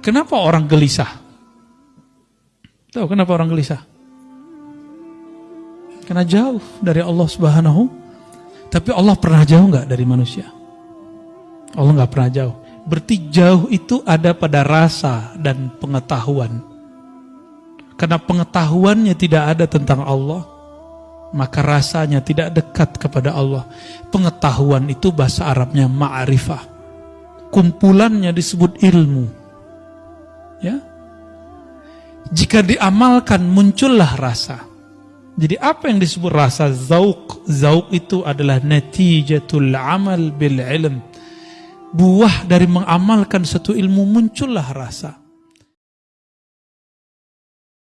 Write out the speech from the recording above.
Kenapa orang gelisah? Tahu kenapa orang gelisah? Karena jauh dari Allah Subhanahu. Tapi Allah pernah jauh nggak dari manusia? Allah nggak pernah jauh. Berarti jauh itu ada pada rasa dan pengetahuan. Karena pengetahuannya tidak ada tentang Allah, maka rasanya tidak dekat kepada Allah. Pengetahuan itu bahasa Arabnya ma'rifah. Kumpulannya disebut ilmu. Ya. Jika diamalkan muncullah rasa. Jadi apa yang disebut rasa zauk? Zauk itu adalah natijatul amal bil ilm. Buah dari mengamalkan satu ilmu muncullah rasa.